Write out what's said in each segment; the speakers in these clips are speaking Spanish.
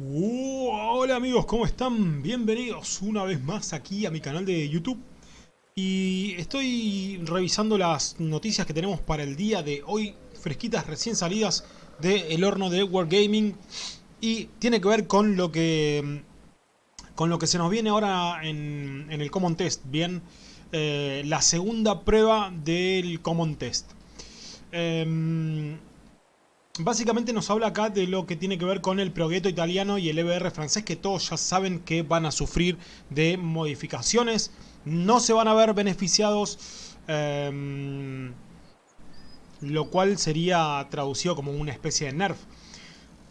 Uh, hola amigos, ¿cómo están? Bienvenidos una vez más aquí a mi canal de YouTube. Y estoy revisando las noticias que tenemos para el día de hoy, fresquitas, recién salidas del horno de Wargaming. Y tiene que ver con lo que con lo que se nos viene ahora en, el Common Test, bien, eh, la segunda prueba del Common Test. Em, Básicamente nos habla acá de lo que tiene que ver con el Progetto italiano y el EBR francés, que todos ya saben que van a sufrir de modificaciones. No se van a ver beneficiados, em, lo cual sería traducido como una especie de nerf.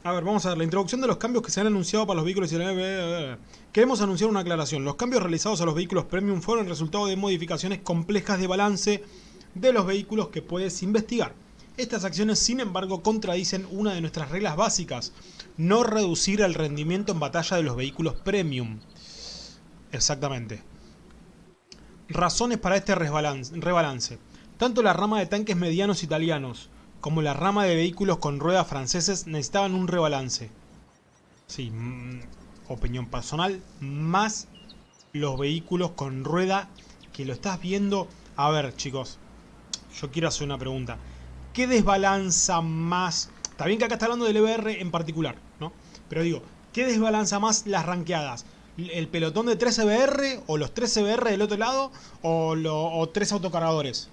A ver, vamos a ver, la introducción de los cambios que se han anunciado para los vehículos y EBR. Queremos anunciar una aclaración. Los cambios realizados a los vehículos premium fueron el resultado de modificaciones complejas de balance de los vehículos que puedes investigar. Estas acciones, sin embargo, contradicen una de nuestras reglas básicas, no reducir el rendimiento en batalla de los vehículos premium. Exactamente. Razones para este rebalance. Tanto la rama de tanques medianos italianos como la rama de vehículos con ruedas franceses necesitaban un rebalance. Sí, mm, opinión personal, más los vehículos con rueda que lo estás viendo. A ver, chicos, yo quiero hacer una pregunta. ¿Qué desbalanza más? Está bien que acá está hablando del EBR en particular, ¿no? Pero digo, ¿qué desbalanza más las ranqueadas? ¿El pelotón de 3 EBR o los 3 EBR del otro lado o, lo, 3 autocargadores?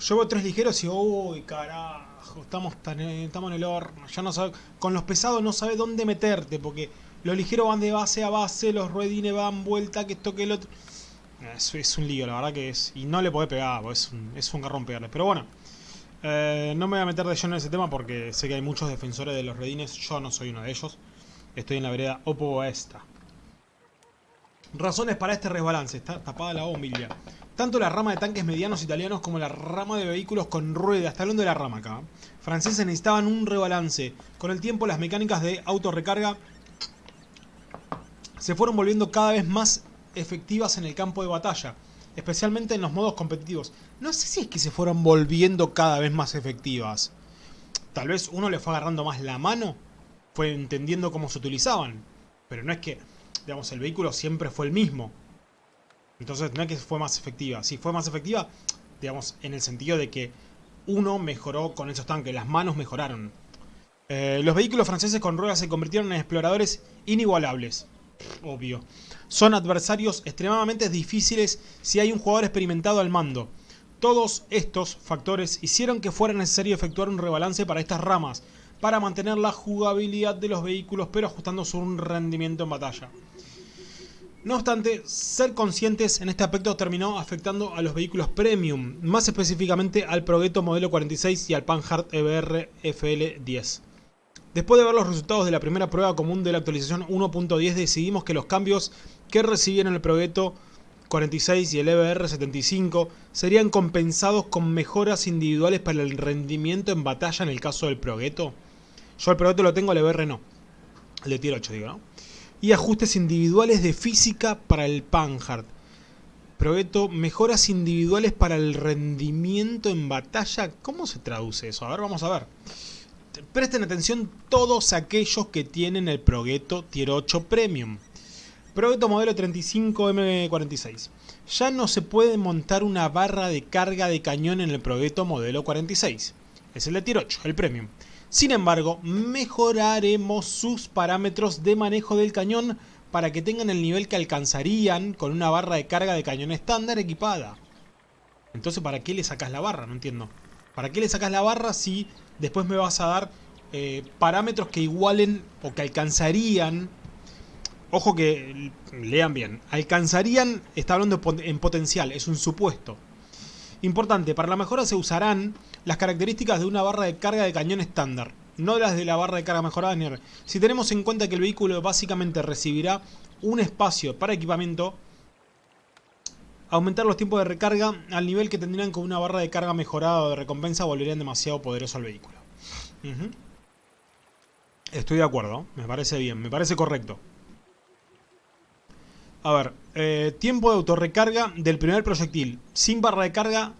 Yo veo 3 ligeros y uy, carajo, estamos, estamos en el horno. Ya no sabe, con los pesados no sabe dónde meterte porque los ligeros van de base a base, los ruedines van vuelta, que esto que el otro... Eso es un lío, la verdad que es... Y no le podés pegar, es un, es un garrón pegarle. Pero bueno... Eh, no me voy a meter de lleno en ese tema porque sé que hay muchos defensores de los redines. Yo no soy uno de ellos. Estoy en la vereda opuesta. Razones para este resbalance. Está tapada la bombilla. Tanto la rama de tanques medianos italianos como la rama de vehículos con ruedas, está hablando de la rama acá, franceses necesitaban un rebalance. Con el tiempo las mecánicas de autorrecarga se fueron volviendo cada vez más efectivas en el campo de batalla especialmente en los modos competitivos. No sé si es que se fueron volviendo cada vez más efectivas. Tal vez uno le fue agarrando más la mano, fue entendiendo cómo se utilizaban. Pero no es que, digamos, el vehículo siempre fue el mismo. Entonces no es que fue más efectiva. Sí, fue más efectiva, digamos, en el sentido de que uno mejoró con esos tanques, las manos mejoraron. Eh, los vehículos franceses con ruedas se convirtieron en exploradores inigualables. Obvio son adversarios extremadamente difíciles si hay un jugador experimentado al mando. Todos estos factores hicieron que fuera necesario efectuar un rebalance para estas ramas, para mantener la jugabilidad de los vehículos pero ajustando su rendimiento en batalla. No obstante, ser conscientes en este aspecto terminó afectando a los vehículos premium, más específicamente al Progetto modelo 46 y al Panhard EBR FL10. Después de ver los resultados de la primera prueba común de la actualización 1.10 decidimos que los cambios que recibieron el Progetto 46 y el EBR 75 serían compensados con mejoras individuales para el rendimiento en batalla en el caso del Progetto. Yo el Progetto lo tengo, el EBR no. El de tier 8 digo, ¿no? Y ajustes individuales de física para el Panhard. Progetto, mejoras individuales para el rendimiento en batalla. ¿Cómo se traduce eso? A ver, vamos a ver. Presten atención todos aquellos que tienen el Progetto Tier 8 Premium. Progetto modelo 35M46. Ya no se puede montar una barra de carga de cañón en el Progetto modelo 46. Es el de Tier 8, el Premium. Sin embargo, mejoraremos sus parámetros de manejo del cañón para que tengan el nivel que alcanzarían con una barra de carga de cañón estándar equipada. Entonces, ¿para qué le sacas la barra? No entiendo. ¿Para qué le sacas la barra si después me vas a dar eh, parámetros que igualen o que alcanzarían Ojo que lean bien. Alcanzarían, está hablando en potencial, es un supuesto. Importante, para la mejora se usarán las características de una barra de carga de cañón estándar, no las de la barra de carga mejorada Si tenemos en cuenta que el vehículo básicamente recibirá un espacio para equipamiento, aumentar los tiempos de recarga al nivel que tendrían con una barra de carga mejorada o de recompensa volverían demasiado poderoso al vehículo. Estoy de acuerdo, me parece bien, me parece correcto. A ver, eh, tiempo de autorrecarga del primer proyectil. Sin barra de carga.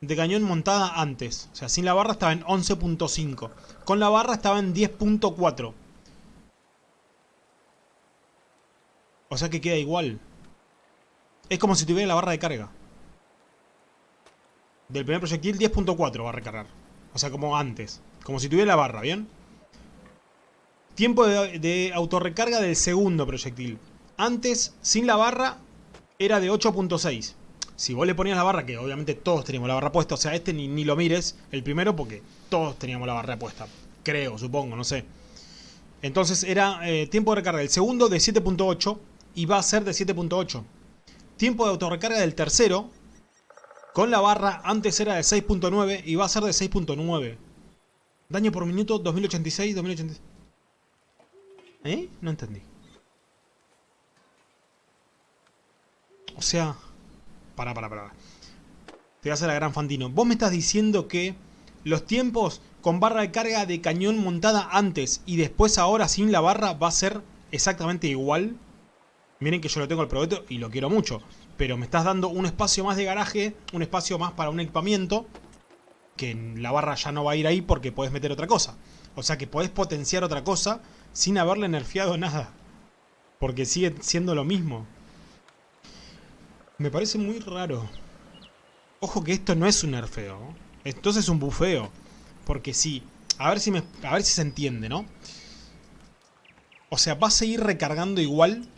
de cañón montada antes. O sea, sin la barra estaba en 11.5. Con la barra estaba en 10.4. O sea que queda igual. Es como si tuviera la barra de carga. Del primer proyectil 10.4 va a recargar. O sea, como antes. Como si tuviera la barra, ¿bien? Tiempo de, autorrecarga del segundo proyectil. Antes, sin la barra, era de 8.6. Si vos le ponías la barra, que obviamente todos teníamos la barra puesta, o sea, este ni, ni lo mires, el primero, porque todos teníamos la barra puesta. Creo, supongo, no sé. Entonces era eh, tiempo de recarga del segundo de 7.8 y va a ser de 7.8. Tiempo de autorrecarga del tercero, con la barra, antes era de 6.9 y va a ser de 6.9. Daño por minuto 2086, 2086. ¿Eh? No entendí. O sea... Para, para, para. Te vas a la gran Fantino. Vos me estás diciendo que los tiempos con barra de carga de cañón montada antes y después ahora sin la barra va a ser exactamente igual. Miren que yo lo tengo el proyecto y lo quiero mucho. Pero me estás dando un espacio más de garaje, un espacio más para un equipamiento. Que la barra ya no va a ir ahí porque podés meter otra cosa. O sea que podés potenciar otra cosa sin haberle nerfeado nada. Porque sigue siendo lo mismo. Me parece muy raro. Ojo que esto no es un nerfeo. Esto es un bufeo. Porque sí. A ver si me, a ver si se entiende, ¿no? O sea, va a seguir recargando igual.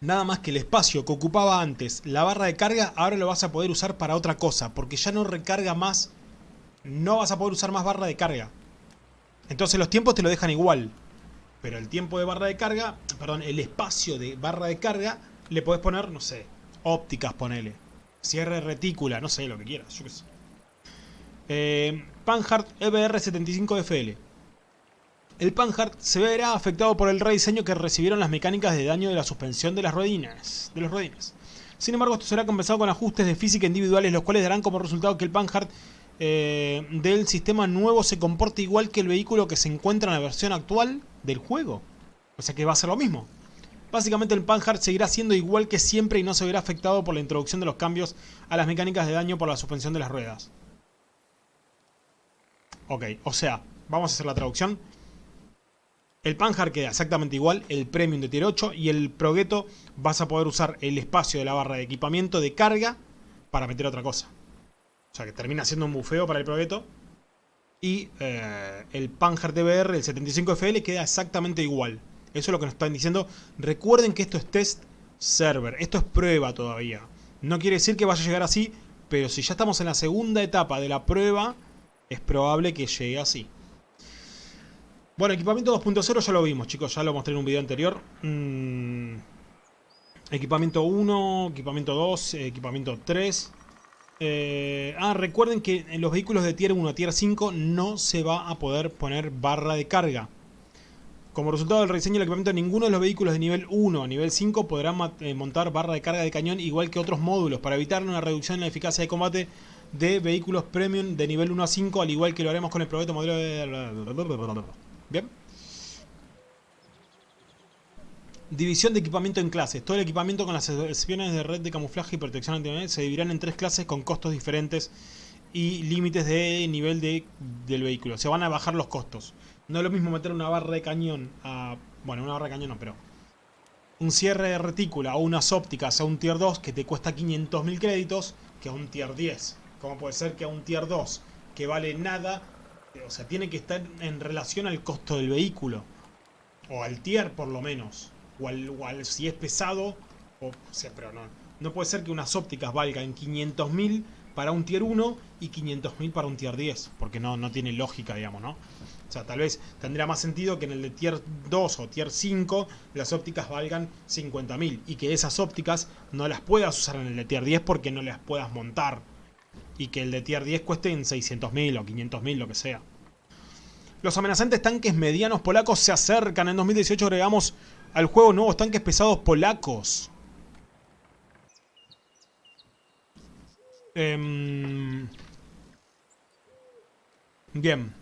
Nada más que el espacio que ocupaba antes la barra de carga, ahora lo vas a poder usar para otra cosa. Porque ya no recarga más. No vas a poder usar más barra de carga. Entonces los tiempos te lo dejan igual. Pero el tiempo de barra de carga, perdón, el espacio de barra de carga, le podés poner, no sé, ópticas, ponele. Cierre retícula, no sé, lo que quieras, yo qué sé. Eh, Panhard EBR75FL. El Panhard se verá afectado por el rediseño que recibieron las mecánicas de daño de la suspensión de las ruedinas. De los ruedines. Sin embargo, esto será compensado con ajustes de física individuales, los cuales darán como resultado que el Panhard eh, del sistema nuevo se comporte igual que el vehículo que se encuentra en la versión actual del juego. O sea que va a ser lo mismo. Básicamente el Panhard seguirá siendo igual que siempre y no se verá afectado por la introducción de los cambios a las mecánicas de daño por la suspensión de las ruedas. Ok, o sea, vamos a hacer la traducción. El Panhard queda exactamente igual, el Premium de Tier 8 y el Progetto vas a poder usar el espacio de la barra de equipamiento de carga para meter otra cosa. O sea que termina siendo un bufeo para el Progetto. Y eh, el Panhard DBR, el 75FL, queda exactamente igual. Eso es lo que nos están diciendo. Recuerden que esto es test server. Esto es prueba todavía. No quiere decir que vaya a llegar así, pero si ya estamos en la segunda etapa de la prueba, es probable que llegue así. Bueno, equipamiento 2.0 ya lo vimos, chicos. Ya lo mostré en un video anterior. Mm, equipamiento 1, equipamiento 2, equipamiento 3. Eh, ah, recuerden que en los vehículos de tier 1 a tier 5 no se va a poder poner barra de carga. Como resultado del rediseño del equipamiento, ninguno de los vehículos de nivel 1 a nivel 5 podrán eh, montar barra de carga de cañón igual que otros módulos para evitar una reducción en la eficacia de combate de vehículos premium de nivel 1 a 5, al igual que lo haremos con el proyecto modelo de... Bien. División de equipamiento en clases. Todo el equipamiento con las excepciones de red de camuflaje y protección antimaterial se dividirán en tres clases con costos diferentes y límites de nivel de, del vehículo. Se van a bajar los costos. No es lo mismo meter una barra de cañón a... Bueno, una barra de cañón no, pero... Un cierre de retícula o unas ópticas a un tier 2 que te cuesta 500.000 créditos que a un tier 10. Como puede ser que a un tier 2 que vale nada... O sea, tiene que estar en relación al costo del vehículo. O al tier por lo menos. O al, si es pesado. O, sea, pero no, no puede ser que unas ópticas valgan 500.000 para un tier 1 y 500.000 para un tier 10. Porque no, no tiene lógica, digamos, ¿no? O sea, tal vez tendría más sentido que en el de tier 2 o tier 5 las ópticas valgan 50.000 y que esas ópticas no las puedas usar en el de tier 10 porque no las puedas montar. Y que el de tier 10 cueste en 600.000 o 500.000, lo que sea. Los amenazantes tanques medianos polacos se acercan. En 2018 agregamos al juego nuevos tanques pesados polacos. Em, bien.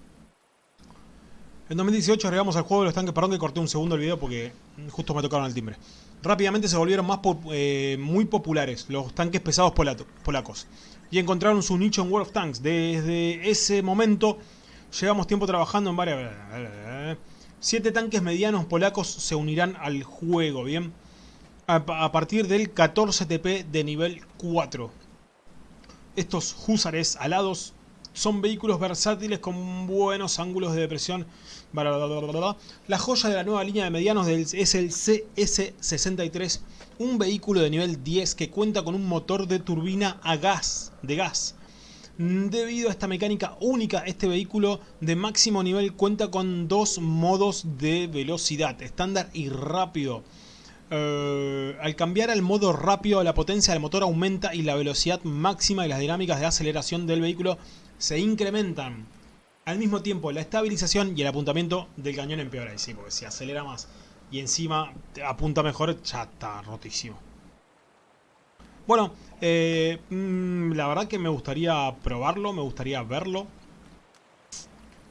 En 2018 agregamos al juego de los tanques, perdón que corté un segundo el video porque justo me tocaron el timbre. Rápidamente se volvieron eh, muy populares los tanques pesados polacos y encontraron su nicho en World of Tanks. Desde ese momento llevamos tiempo trabajando en varias... Siete tanques medianos polacos se unirán al juego, ¿bien? A, partir del 14 TP de nivel 4. Estos húsares alados son vehículos versátiles con buenos ángulos de depresión. La joya de la nueva línea de medianos es el CS63, un vehículo de nivel 10 que cuenta con un motor de turbina a gas, de gas. Debido a esta mecánica única, este vehículo de máximo nivel cuenta con dos modos de velocidad, estándar y rápido. Eh, al cambiar al modo rápido, la potencia del motor aumenta y la velocidad máxima y las dinámicas de aceleración del vehículo se incrementan. Al mismo tiempo, la estabilización y el apuntamiento del cañón empeora. Sí, porque si acelera más y encima apunta mejor, ya está rotísimo. Bueno, eh, mm, la verdad que me gustaría probarlo, me gustaría verlo.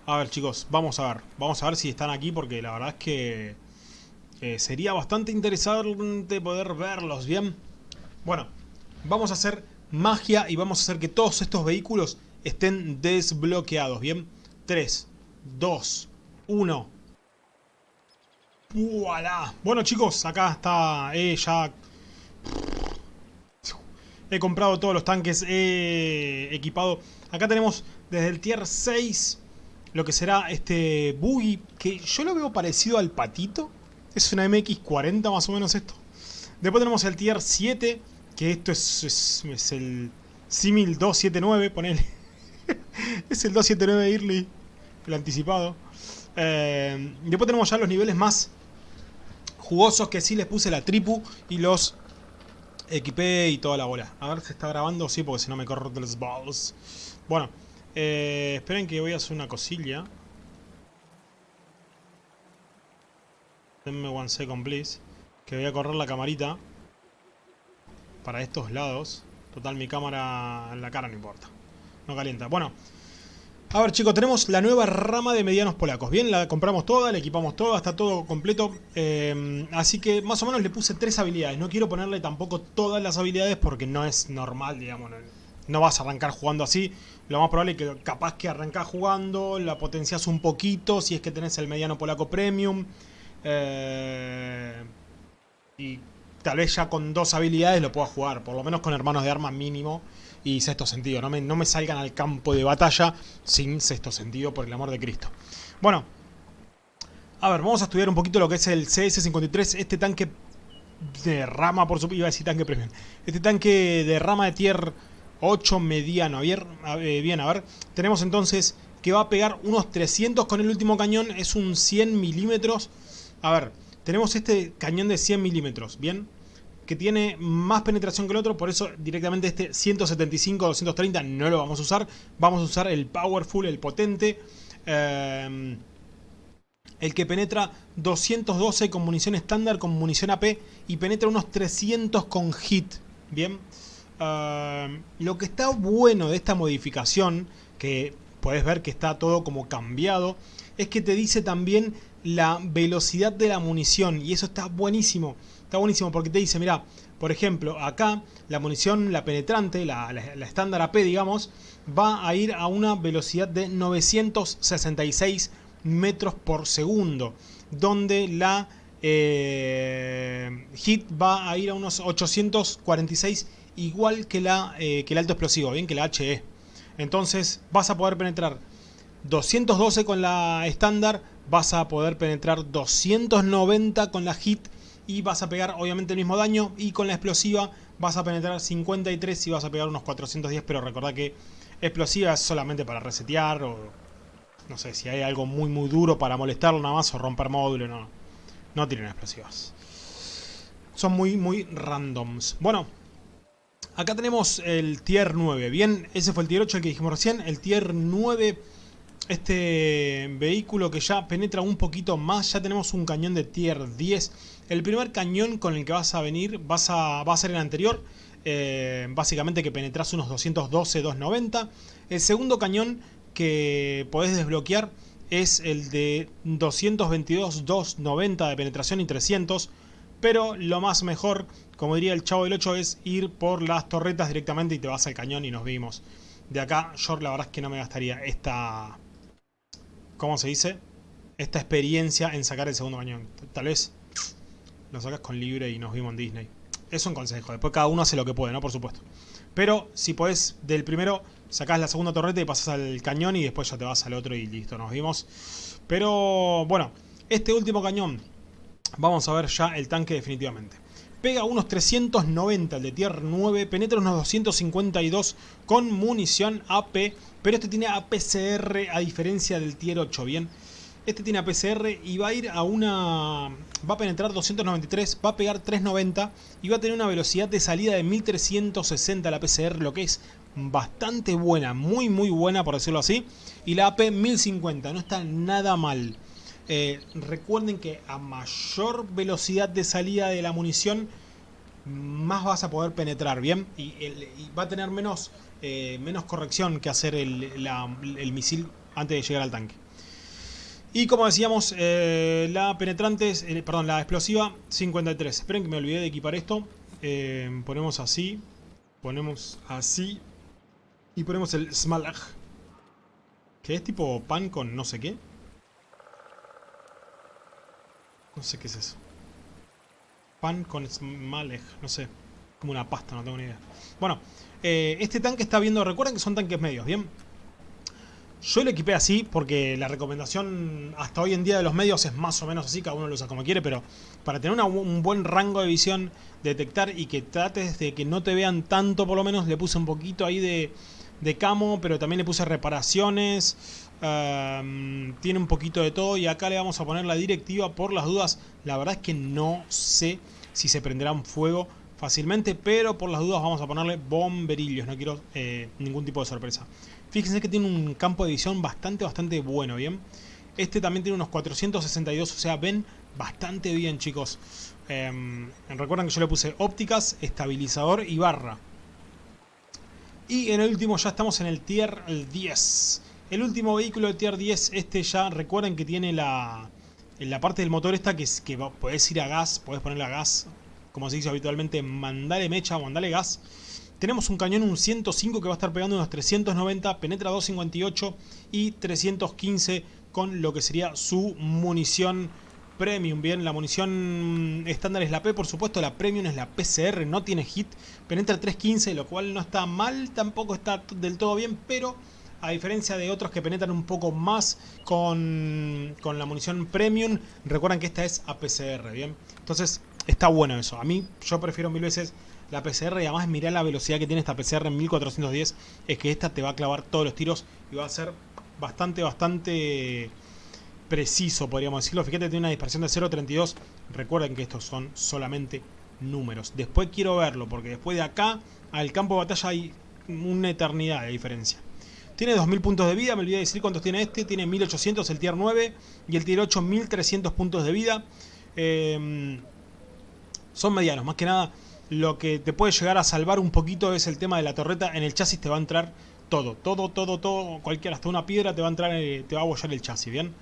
A ver chicos, vamos a ver. Vamos a ver si están aquí porque la verdad es que eh, sería bastante interesante poder verlos, ¿bien? Bueno, vamos a hacer magia y vamos a hacer que todos estos vehículos estén desbloqueados, ¿bien? 3, 2, 1. ¡Voilà! Bueno chicos, acá está eh, ya... He comprado todos los tanques, he equipado... Acá tenemos desde el tier 6 lo que será este buggy, que yo lo veo parecido al patito. Es una MX-40 más o menos esto. Después tenemos el tier 7, que esto es, es, el Simil 279, ponele. es el 279 Early, el anticipado. Eh, después tenemos ya los niveles más jugosos que sí les puse la tripu y los equipé y toda la bola. A ver si está grabando, sí, porque si no me corro de los balls. Bueno, eh, esperen que voy a hacer una cosilla. Denme one second, please. Que voy a correr la camarita. Para estos lados. Total, mi cámara en la cara no importa. No calienta. Bueno. A ver chicos, tenemos la nueva rama de medianos polacos. Bien, la compramos toda, la equipamos toda, está todo completo. Eh, así que más o menos le puse tres habilidades. No quiero ponerle tampoco todas las habilidades porque no es normal, digamos. No, vas a arrancar jugando así. Lo más probable es que capaz que arrancás jugando, la potencias un poquito si es que tenés el mediano polaco premium. Eh, y tal vez ya con dos habilidades lo pueda jugar, por lo menos con hermanos de armas mínimo y sexto sentido. No me, no me salgan al campo de batalla sin sexto sentido, por el amor de Cristo. Bueno, a ver, vamos a estudiar un poquito lo que es el CS-53, este tanque de rama, por supuesto, iba a decir tanque premium. Este tanque de rama de tier 8 mediano. Bien, bien, a ver, tenemos entonces que va a pegar unos 300 con el último cañón, es un 100 milímetros a ver, tenemos este cañón de 100 milímetros, ¿bien? Que tiene más penetración que el otro, por eso directamente este 175-230 no lo vamos a usar. Vamos a usar el Powerful, el potente. Em, el que penetra 212 con munición estándar, con munición AP y penetra unos 300 con hit. Bien. Em, lo que está bueno de esta modificación, que puedes ver que está todo como cambiado, es que te dice también la velocidad de la munición y eso está buenísimo. Está buenísimo porque te dice, mira, por ejemplo, acá la munición, la penetrante, la, estándar AP, digamos, va a ir a una velocidad de 966 metros por segundo, donde la eh, hit va a ir a unos 846 igual que, la, eh, que el alto explosivo, bien que la HE. Entonces vas a poder penetrar 212 con la estándar, vas a poder penetrar 290 con la hit y vas a pegar obviamente el mismo daño y con la explosiva vas a penetrar 53 y vas a pegar unos 410 pero recordad que explosiva es solamente para resetear o no sé si hay algo muy muy duro para molestarlo nada más o romper módulo no, no tienen explosivas. Son muy muy randoms. Bueno acá tenemos el tier 9 bien ese fue el tier 8 el que dijimos recién. El tier 9 este vehículo que ya penetra un poquito más, ya tenemos un cañón de tier 10. El primer cañón con el que vas a venir vas a, va a ser el anterior, eh, básicamente que penetras unos 212, 290. El segundo cañón que podés desbloquear es el de 222, 290 de penetración y 300. Pero lo más mejor, como diría el chavo del 8, es ir por las torretas directamente y te vas al cañón y nos vimos. De acá yo la verdad es que no me gastaría esta... ¿Cómo se dice? Esta experiencia en sacar el segundo cañón. Tal vez lo sacas con libre y nos vimos en Disney. Es un consejo. Después cada uno hace lo que puede, ¿no? Por supuesto. Pero si podés del primero, sacás la segunda torreta y pasas al cañón y después ya te vas al otro y listo, nos vimos. Pero bueno, este último cañón, vamos a ver ya el tanque definitivamente. Pega unos 390 el de tier 9, penetra unos 252 con munición AP, pero este tiene APCR a diferencia del tier 8, ¿bien? Este tiene APCR y va a ir a una... Va a penetrar 293, va a pegar 390 y va a tener una velocidad de salida de 1360 la APCR, lo que es bastante buena, muy muy buena por decirlo así. Y la AP 1050, no está nada mal. Eh, recuerden que a mayor velocidad de salida de la munición, más vas a poder penetrar, ¿bien? Y, va a tener menos, eh, menos corrección que hacer el, el misil antes de llegar al tanque. Y como decíamos, eh, la penetrante, eh, perdón, la explosiva 53. Esperen que me olvidé de equipar esto. Eh, ponemos así, ponemos así y ponemos el Smalag. Que es tipo pan con no sé qué. No sé qué es eso. Pan con Smalag, no sé. Como una pasta, no tengo ni idea. Bueno, este tanque está viendo, recuerden que son tanques medios, ¿bien? Yo lo equipé así porque la recomendación hasta hoy en día de los medios es más o menos así, cada uno lo usa como quiere, pero para tener un buen rango de visión, detectar y que trates de que no te vean tanto por lo menos, le puse un poquito ahí de, camo, pero también le puse reparaciones, tiene un poquito de todo y acá le vamos a poner la directiva por las dudas, la verdad es que no sé si se prenderá un fuego fácilmente, pero por las dudas vamos a ponerle bomberillos, no quiero eh, ningún tipo de sorpresa. Fíjense que tiene un campo de visión bastante, bastante bueno, ¿bien? Este también tiene unos 462, o sea, ven bastante bien, chicos. Eh, recuerdan que yo le puse ópticas, estabilizador y barra. Y en el último ya estamos en el tier 10. El último vehículo de tier 10, este ya recuerden que tiene la, la parte del motor esta que, que podés ir a gas, podés ponerle a gas, como se dice habitualmente, mandale mecha o mandale gas. Tenemos un cañón, un 105 que va a estar pegando unos 390, penetra 258 y 315 con lo que sería su munición premium. Bien, la munición estándar es la P, por supuesto, la premium es la PCR, no tiene hit, penetra 315, lo cual no está mal, tampoco está del todo bien, pero a diferencia de otros que penetran un poco más con, con la munición premium, recuerden que esta es APCR, ¿bien? Entonces, está bueno eso. A mí, yo prefiero mil veces la PCR y además mirá la velocidad que tiene esta PCR en 1410 es que esta te va a clavar todos los tiros y va a ser bastante, bastante preciso, podríamos decirlo. Fíjate, tiene una dispersión de 0.32. Recuerden que estos son solamente números. Después quiero verlo, porque después de acá al campo de batalla hay una eternidad de diferencia. Tiene 2000 puntos de vida, me olvidé de decir cuántos tiene este. Tiene 1800 el tier 9 y el tier 8 1300 puntos de vida. Eh, son medianos, más que nada lo que te puede llegar a salvar un poquito es el tema de la torreta. En el chasis te va a entrar todo, todo, todo, todo, cualquier, hasta una piedra te va a entrar, eh, te va a abollar el chasis, ¿bien?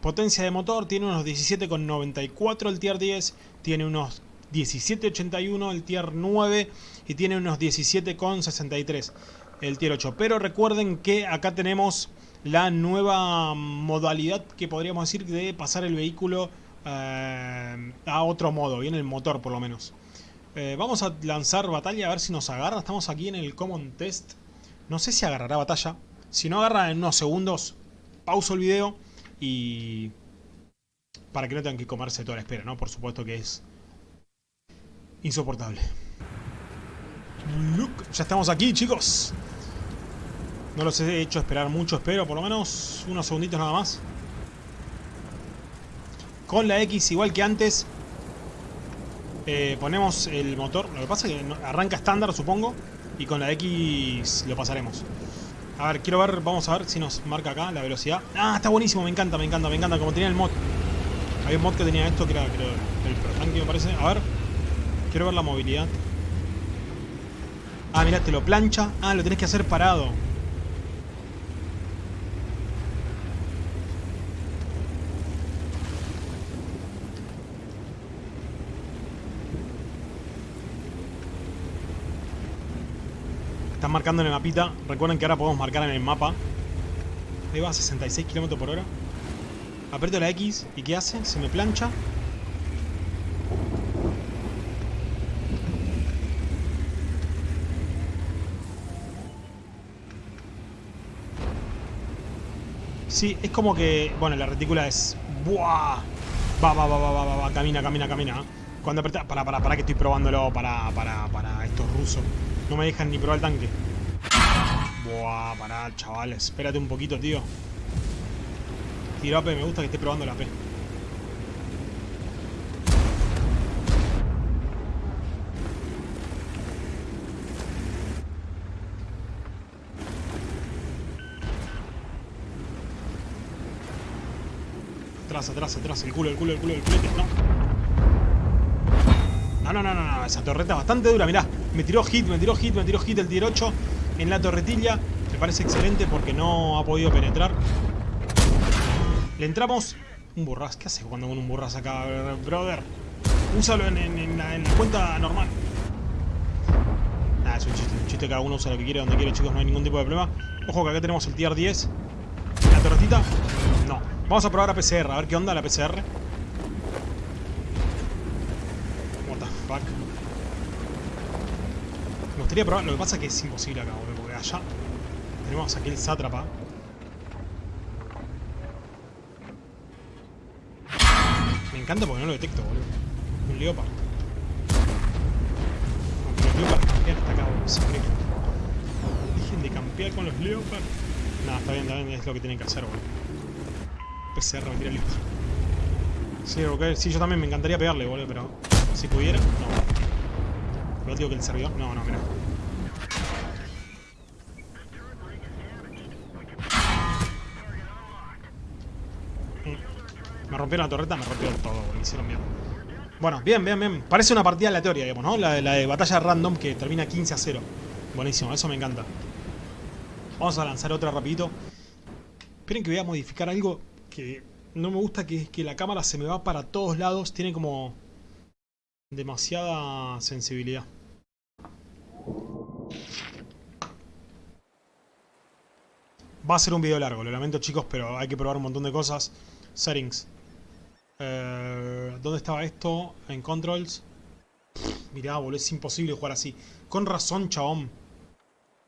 potencia de motor, tiene unos 17,94 el tier 10, tiene unos 17,81 el tier 9 y tiene unos 17,63 el tier 8. Pero recuerden que acá tenemos la nueva modalidad que podríamos decir de pasar el vehículo eh, a otro modo, viene el motor por lo menos. Eh, vamos a lanzar batalla a ver si nos agarra. Estamos aquí en el Common Test. No sé si agarrará batalla. Si no agarra en unos segundos, pauso el video y... Para que no tengan que comerse toda la espera, ¿no? Por supuesto que es insoportable. ya estamos aquí, chicos. No los he hecho esperar mucho, espero, por lo menos unos segunditos nada más con la X igual que antes eh, ponemos el motor. Lo que pasa es que arranca estándar, supongo. Y con la X lo pasaremos. A ver, quiero ver, vamos a ver si nos marca acá la velocidad. Ah, está buenísimo, me encanta, me encanta, me encanta. Como tenía el mod. Había un mod que tenía esto, que era creo, el Pro me parece. A ver, quiero ver la movilidad. Ah, mirá, te lo plancha. Ah, lo tenés que hacer parado. Están marcando en el mapita. Recuerden que ahora podemos marcar en el mapa. Ahí va a 66 km por hora. Aprieto la X y ¿qué hace? Se me plancha. Sí, es como que... Bueno, la retícula es... ¡Buah! Va, va, va, va, va, va, va, camina, camina, camina. Cuando aprieta... Para, para, para que estoy probándolo para, para, para estos rusos. No me dejan ni probar el tanque. Buah, pará, chavales. Espérate un poquito, tío. Tiro AP, me gusta que esté probando la AP. Atrás, atrás, atrás, el culo, el culo, el culo, el culete, no. No, no, no, no, esa torreta es bastante dura, mirá. Me tiró hit, me tiró hit, me tiró hit el tier 8 en la torretilla. Me parece excelente porque no ha podido penetrar. Le entramos... Un burras, ¿qué hace cuando con un burras acá, brother? Úsalo en, la cuenta normal. Nada, es un chiste, un chiste, cada uno usa lo que quiere, donde quiere, chicos, no hay ningún tipo de problema. Ojo que acá tenemos el tier 10. La torretita, no. Vamos a probar a PCR, a ver qué onda la PCR. Gustaría probar, lo que pasa es que es imposible acá, boludo, porque allá tenemos aquí el sátrapa. Me encanta porque no lo detecto, boludo. Un leopard. Aunque los leopard campean hasta acá, boludo. Es increíble. Dejen de campear con los leopard. Nada, está bien, está bien, es lo que tienen que hacer, boludo. PCR, me tira el leopard. Sí, okay. sí, yo también me encantaría pegarle, boludo, pero si pudiera, no. Pero digo que el servidor. No, no, mira. Rompieron la torreta, me rompieron todo, boludo. Hicieron mierda. Bueno, bien, bien, bien. Parece una partida aleatoria, digamos, ¿no? La, la de batalla random que termina 15 a 0. Buenísimo, eso me encanta. Vamos a lanzar otra rapidito. Esperen que voy a modificar algo que no me gusta, que es que la cámara se me va para todos lados. Tiene como demasiada sensibilidad. Va a ser un video largo, lo lamento chicos, pero hay que probar un montón de cosas. Settings. Eh, ¿Dónde estaba esto? En Controls. mirá, boludo, es imposible jugar así. Con razón, chabón.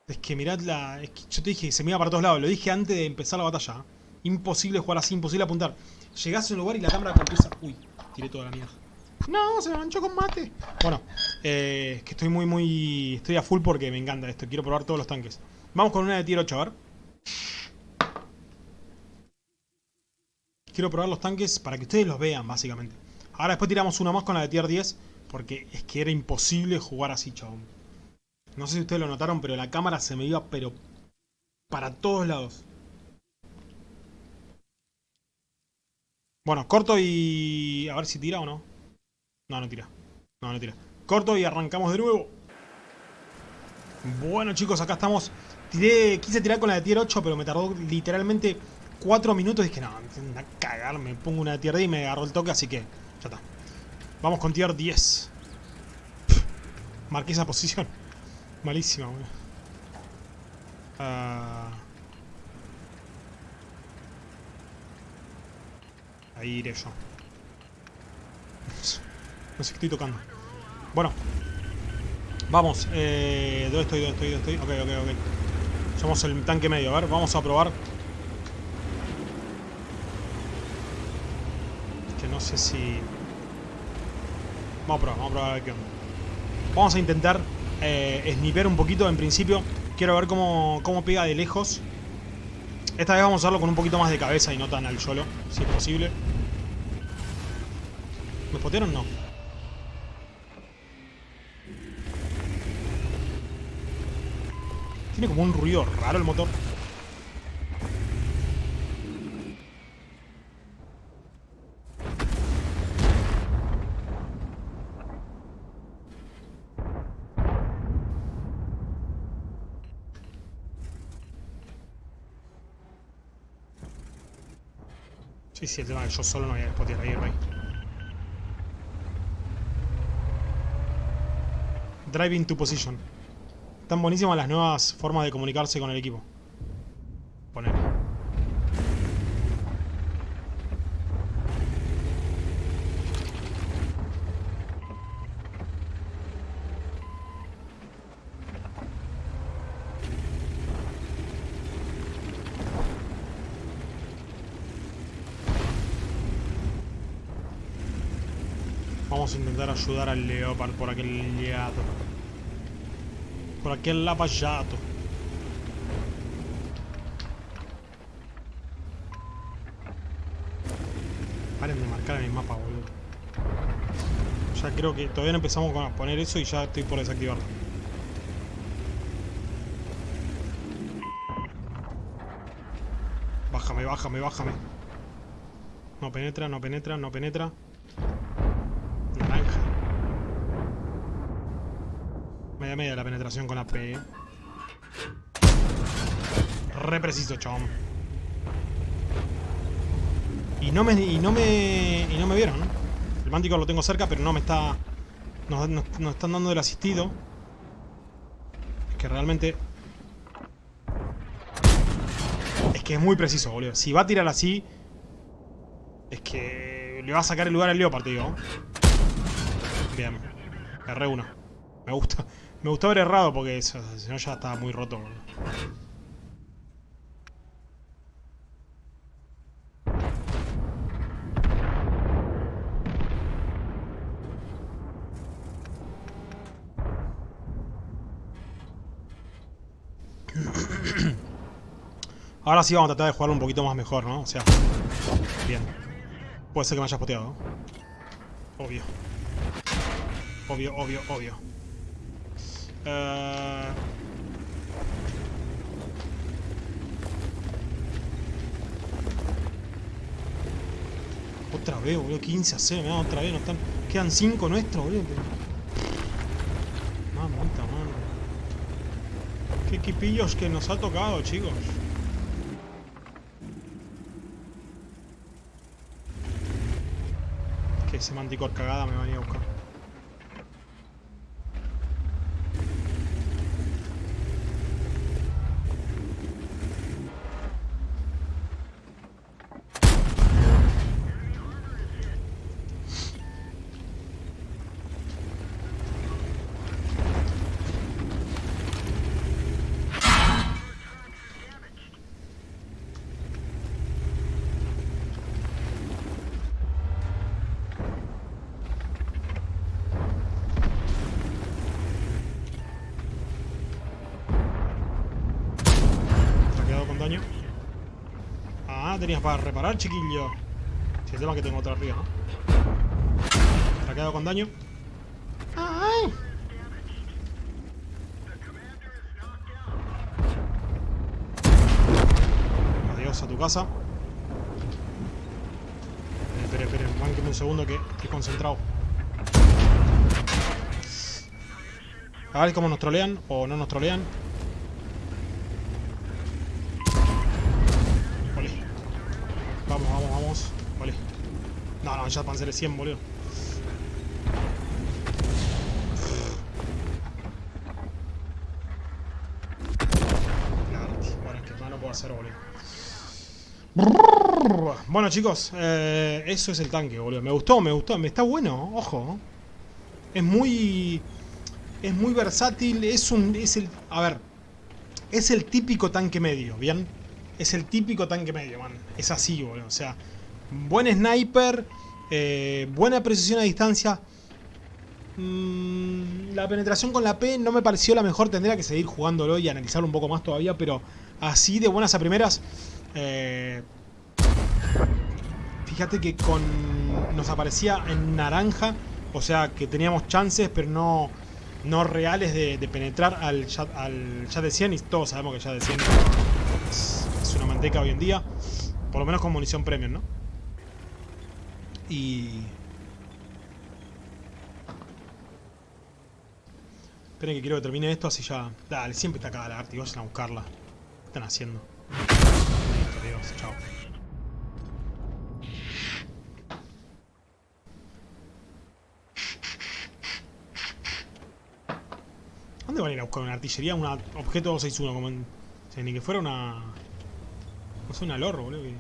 Es que mirad la... Yo te dije se me iba para todos lados. Lo dije antes de empezar la batalla. ¿eh? Imposible jugar así, imposible apuntar. Llegás a un lugar y la cámara empieza... Uy, tiré toda la mierda. No, se me manchó con mate. Bueno, eh, que estoy muy, muy... Estoy a full porque me encanta esto. Quiero probar todos los tanques. Vamos con una de tier 8, a ver. Quiero probar los tanques para que ustedes los vean, básicamente. Ahora después tiramos una más con la de tier 10. Porque es que era imposible jugar así, chabón. No sé si ustedes lo notaron, pero la cámara se me iba, pero... Para todos lados. Bueno, corto y... A ver si tira o no. No, no tira. No, no tira. Corto y arrancamos de nuevo. Bueno, chicos, acá estamos. Tiré, quise tirar con la de tier 8, pero me tardó literalmente 4 minutos. Dije, no, a cagar, me pongo una tier 10 y me agarró el toque, así que ya está. Vamos con tier 10. marqué esa posición. Malísima, boludo. Uh... Ahí iré yo. No sé qué estoy tocando. Bueno. Vamos. Eh, ¿Dónde estoy? ¿Dónde estoy? ¿Dónde estoy? Ok, ok, ok. Somos el tanque medio. A ver, vamos a probar. No sé si... Vamos a probar, vamos a probar a ver qué onda. Vamos a intentar eh, sniper un poquito en principio. Quiero ver cómo, cómo pega de lejos. Esta vez vamos a hacerlo con un poquito más de cabeza y no tan al solo, si es posible. ¿Me spotearon? No. Tiene como un ruido raro el motor. Sí, el tema que yo solo no voy a spotear ahí, rey. Driving to position. Están buenísimas las nuevas formas de comunicarse con el equipo. Poner. Vamos a intentar ayudar al Leopard por aquel lado. Por aquel lavallato. Paren de marcar en el mapa, boludo. Ya creo que todavía no empezamos a poner eso y ya estoy por desactivarlo. Bájame, bájame, bájame. No penetra, no penetra, no penetra. Naranja. Media la penetración con AP. eh. Re preciso, chabón. Y no me. Y no me. Y no me vieron. El mántico lo tengo cerca, pero no me está. Nos, nos- nos están dando el asistido. Es que realmente. Es que es muy preciso, boludo. Si va a tirar así. Es que. Le va a sacar el lugar al Leopard, digo. Bien. Erré uno. Me gusta. Me gustó haber errado porque eso, si no ya estaba muy roto. boludo. Ahora sí vamos a tratar de jugarlo un poquito más mejor, ¿no? O sea, bien. Puede ser que me hayas poteado. Obvio. Obvio, obvio, obvio. Eh, Otra vez, boludo. 15 a 0, mirá, otra vez. No están... Quedan 5 nuestros, boludo. Mamita, mano. Qué equipillos que nos ha tocado, chicos. Que ese manticor cagada me venía a buscar. ¿Te ha quedado con daño? Para reparar, chiquillo. Si es que tengo otra arriba, ¿no? ¿Te ha quedado con daño? ¡Ay! Adiós a tu casa. Esperen, esperen, esperen, un segundo que estoy concentrado. A ver cómo nos trolean o no nos trolean. Ole. Vamos, vamos, vamos. Ole. No, no, ya Panzer es 100, boludo. Hacer, boludo. Bueno, chicos, eh, eso es el tanque, boludo. Me gustó, me gustó. Me está bueno, ojo. Es muy. Es muy versátil. Es un. Es el. A ver. Es el típico tanque medio, ¿bien? Es el típico tanque medio, man. Es así, boludo. O sea, buen sniper, eh, buena precisión a distancia. Mm, la penetración con la P no me pareció la mejor. Tendría que seguir jugándolo y analizarlo un poco más todavía. Pero así de buenas a primeras. eh, fíjate que con. Nos aparecía en naranja. O sea que teníamos chances, pero no. No reales de, de penetrar al chat de 100 y todos sabemos que chat de 100 es, es una manteca hoy en día. Por lo menos con munición premium, ¿no? Y... Esperen que quiero que termine esto así ya... Dale, siempre está acá la arte y vayan a buscarla. ¿Qué están haciendo? Listo, Dios, chao. ¿Dónde van a ir a buscar una artillería? Un objeto 261, como en... Ni que fuera una... No sé, una lorro, boludo. Que...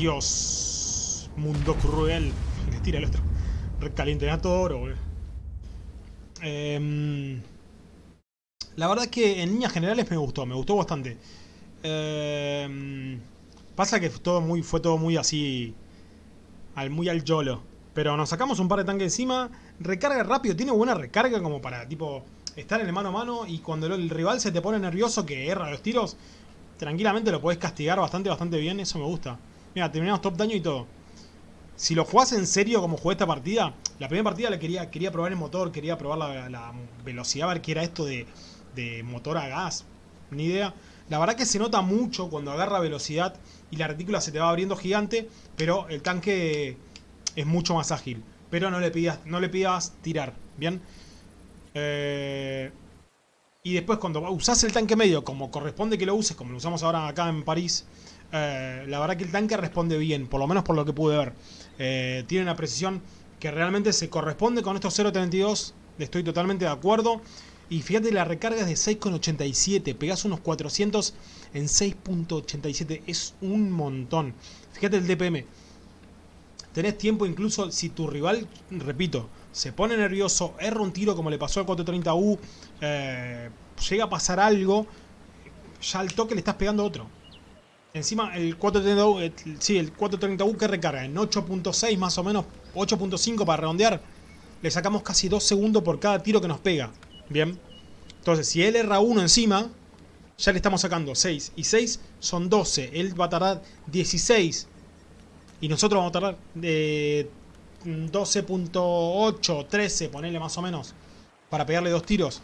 Adiós. Mundo cruel. Le tira el otro. Recaliente a todo oro. Eh, la verdad es que en líneas generales me gustó, me gustó bastante. Eh, pasa que todo muy, fue todo muy así, al, muy al yolo. Pero nos sacamos un par de tanques encima, recarga rápido, tiene buena recarga como para tipo estar en el mano a mano y cuando el rival se te pone nervioso que erra los tiros, tranquilamente lo podés castigar bastante, bastante bien, eso me gusta. Mira, terminamos top daño y todo. Si lo jugás en serio como jugué esta partida, la primera partida la quería, quería probar el motor, quería probar la, velocidad, a ver qué era esto de de motor a gas, ni idea. La verdad que se nota mucho cuando agarra velocidad y la retícula se te va abriendo gigante, pero el tanque es mucho más ágil. Pero no le pidas, no le pidas tirar, ¿bien? Eh, y después cuando usas el tanque medio, como corresponde que lo uses, como lo usamos ahora acá en París, eh, la verdad que el tanque responde bien, por lo menos por lo que pude ver. Eh, tiene una precisión que realmente se corresponde con estos 0.32, estoy totalmente de acuerdo. Y fíjate, la recarga es de 6,87. Pegás unos 400 en 6,87. Es un montón. Fíjate el DPM. Tenés tiempo incluso si tu rival, repito, se pone nervioso, erra un tiro como le pasó al 430U, eh, llega a pasar algo, ya al toque le estás pegando otro. Encima el 430U, eh, sí, el 430U que recarga en 8.6 más o menos, 8.5 para redondear, le sacamos casi 2 segundos por cada tiro que nos pega. Bien. Entonces, si él erra uno encima, ya le estamos sacando 6. Y 6 son 12. Él va a tardar 16. Y nosotros vamos a tardar de 12.8, 13, ponerle más o menos, para pegarle dos tiros.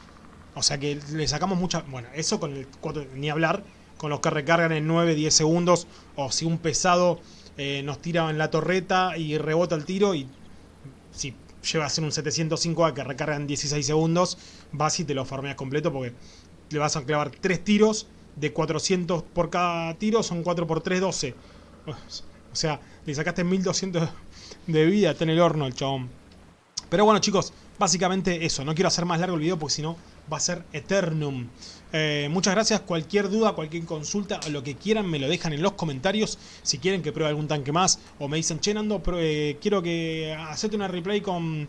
O sea que le sacamos mucha... Bueno, eso con el 4, ni hablar, con los que recargan en 9, 10 segundos. O si un pesado eh, nos tira en la torreta y rebota el tiro y si lleva a ser un 705A que recarga en 16 segundos, vas y te lo farmeas completo porque le vas a clavar 3 tiros de 400 por cada tiro, son 4 por 3, 12. O sea, le sacaste 1200 de vida, está en el horno el chabón. Pero bueno chicos, básicamente eso, no quiero hacer más largo el video porque si no va a ser Eternum. Eh, muchas gracias, cualquier duda, cualquier consulta, lo que quieran me lo dejan en los comentarios. Si quieren que pruebe algún tanque más o me dicen, che Nando, eh, quiero que acepte una replay con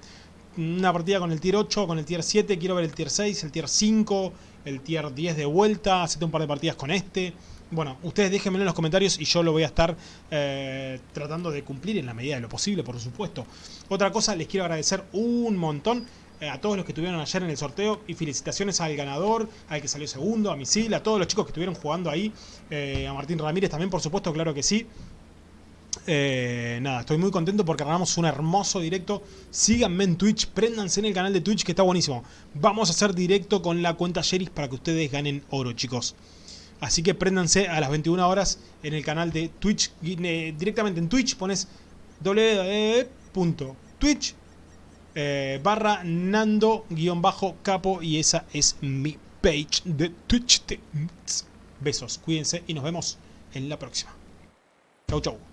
una partida con el tier 8, con el tier 7, quiero ver el tier 6, el tier 5, el tier 10 de vuelta, acepte un par de partidas con este. Bueno, ustedes déjenmelo en los comentarios y yo lo voy a estar eh, tratando de cumplir en la medida de lo posible, por supuesto. Otra cosa, les quiero agradecer un montón a todos los que estuvieron ayer en el sorteo y felicitaciones al ganador, al que salió segundo, a Misil, a todos los chicos que estuvieron jugando ahí, eh, a Martín Ramírez también, por supuesto, claro que sí. nada, estoy muy contento porque ganamos un hermoso directo. Síganme en Twitch, préndanse en el canal de Twitch que está buenísimo. Vamos a hacer directo con la cuenta Sheris para que ustedes ganen oro, chicos. Así que préndanse a las 21 horas en el canal de Twitch. Eh, directamente en Twitch pones www.twitch eh, barra nando-capo y esa es mi page de Twitch. Besos, cuídense y nos vemos en la próxima. Chau, chau.